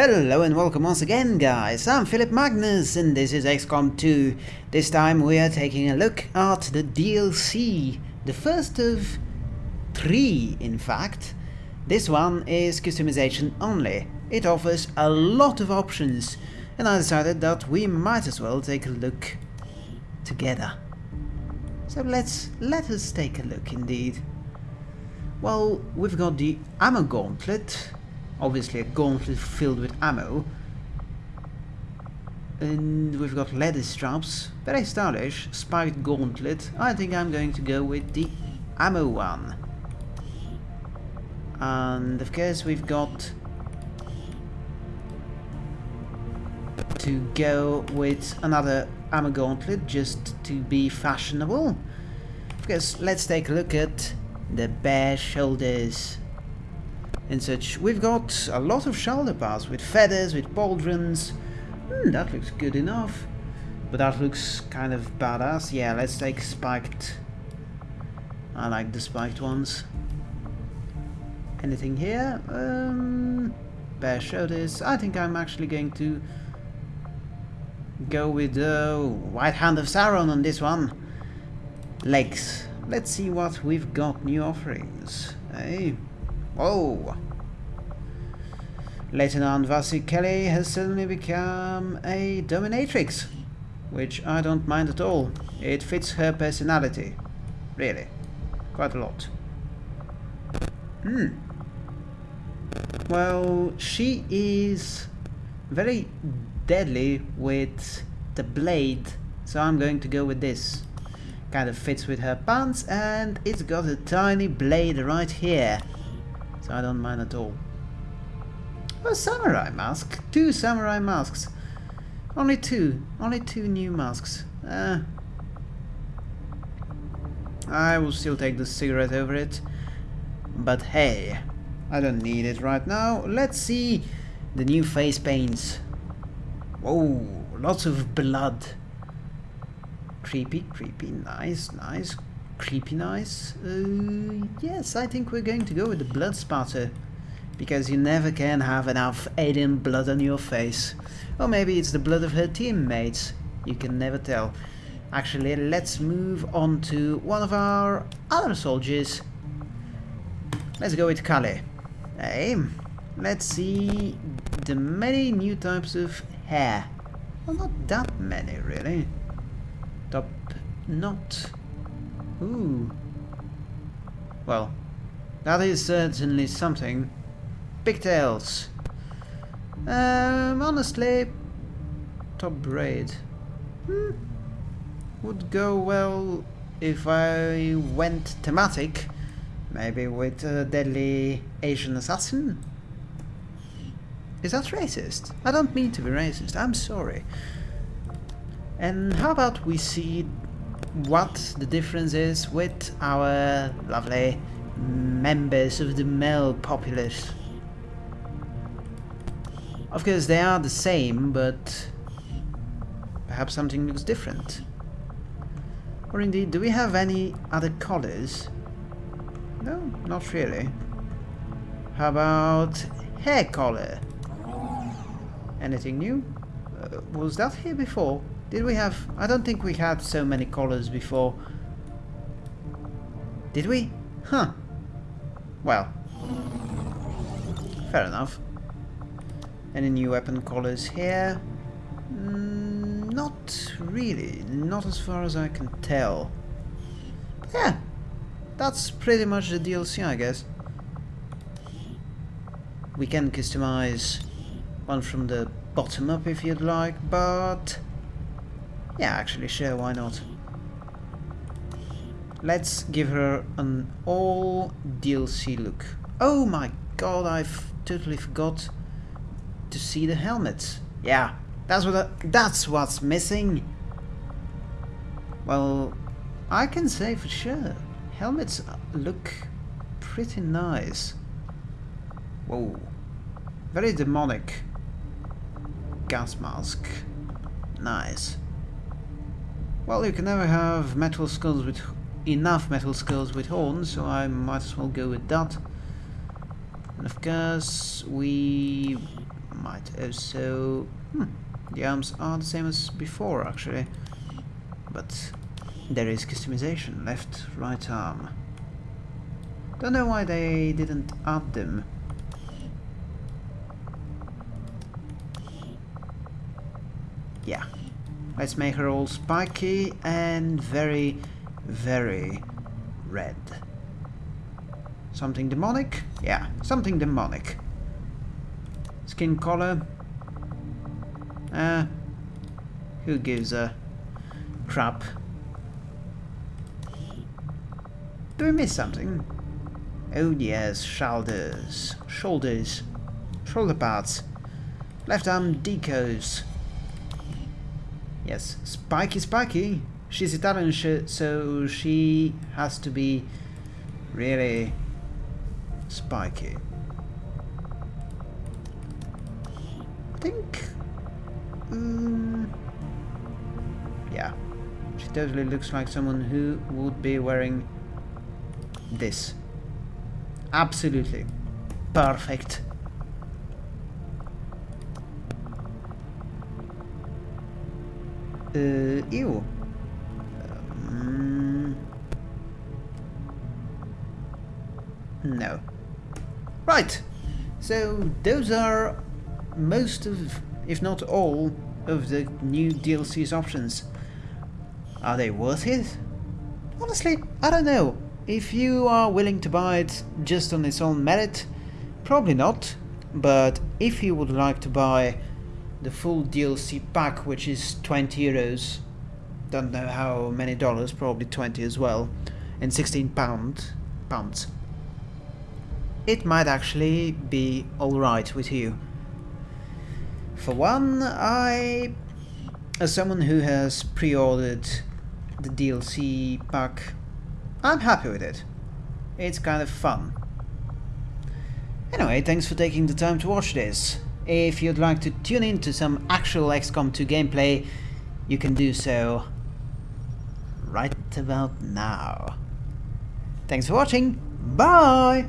Hello and welcome once again guys, I'm Philip Magnus and this is XCOM 2. This time we are taking a look at the DLC, the first of three in fact. This one is customization only, it offers a lot of options and I decided that we might as well take a look together. So let's, let us take a look indeed. Well, we've got the ammo gauntlet, obviously a gauntlet filled with ammo. And we've got leather straps, very stylish, spiked gauntlet. I think I'm going to go with the ammo one. And of course we've got to go with another ammo gauntlet just to be fashionable. Of course, let's take a look at the bare shoulders and such. We've got a lot of shoulder pads with feathers, with pauldrons. Hmm, that looks good enough. But that looks kind of badass. Yeah, let's take spiked. I like the spiked ones. Anything here? Um, bare shoulders. I think I'm actually going to go with the White Hand of Sauron on this one. Legs. Let's see what we've got new offerings. Hey. Whoa! Lieutenant Vasi Kelly has suddenly become a dominatrix, which I don't mind at all. It fits her personality. Really. Quite a lot. Hmm. Well, she is very deadly with the blade, so I'm going to go with this. Kind of fits with her pants and it's got a tiny blade right here so I don't mind at all. A samurai mask. Two samurai masks. Only two. Only two new masks. Uh, I will still take the cigarette over it. But hey, I don't need it right now. Let's see the new face paints. Whoa, lots of blood. Creepy, creepy, nice, nice creepy nice. Uh, yes, I think we're going to go with the blood spatter. Because you never can have enough alien blood on your face. Or maybe it's the blood of her teammates. You can never tell. Actually, let's move on to one of our other soldiers. Let's go with Kali. Hey, let's see the many new types of hair. Well, not that many, really. Top knot Ooh. Well, that is certainly something. Pigtails. Um, honestly, top braid. Hmm. Would go well if I went thematic. Maybe with a deadly Asian assassin? Is that racist? I don't mean to be racist, I'm sorry. And how about we see what the difference is with our lovely members of the male populace. Of course they are the same, but perhaps something looks different. Or indeed, do we have any other colors? No, not really. How about hair color? Anything new? Uh, was that here before? Did we have... I don't think we had so many colors before. Did we? Huh. Well. Fair enough. Any new weapon colors here? Mm, not really. Not as far as I can tell. yeah. That's pretty much the DLC, I guess. We can customize one from the bottom up if you'd like, but yeah, actually, sure, why not? Let's give her an all DLC look. Oh my god, I've totally forgot to see the helmet. Yeah, that's what I, that's what's missing. Well, I can say for sure, helmets look pretty nice. Whoa, very demonic. Gas mask, nice. Well, you can never have metal skulls with enough metal skulls with horns, so I might as well go with that. And of course, we Might also... Hmm, the arms are the same as before, actually. But there is customization. Left, right arm. Don't know why they didn't add them. Yeah. Let's make her all spiky and very, very red. Something demonic? Yeah, something demonic. Skin color? Uh, who gives a crap? Do we miss something? Oh yes, shoulders, shoulders, shoulder parts, left arm decos. Yes, spiky spiky. She's Italian, so she has to be really spiky. I think... Um, yeah. She totally looks like someone who would be wearing this. Absolutely. Perfect. Uh, ew. Um, no. Right. So those are most of, if not all, of the new DLC's options. Are they worth it? Honestly, I don't know. If you are willing to buy it just on its own merit, probably not. But if you would like to buy the full DLC pack, which is 20 euros, don't know how many dollars, probably 20 as well, and 16 pound, pounds, it might actually be alright with you. For one, I, as someone who has pre-ordered the DLC pack I'm happy with it. It's kind of fun. Anyway, thanks for taking the time to watch this. If you'd like to tune in to some actual XCOM 2 gameplay, you can do so right about now. Thanks for watching, bye!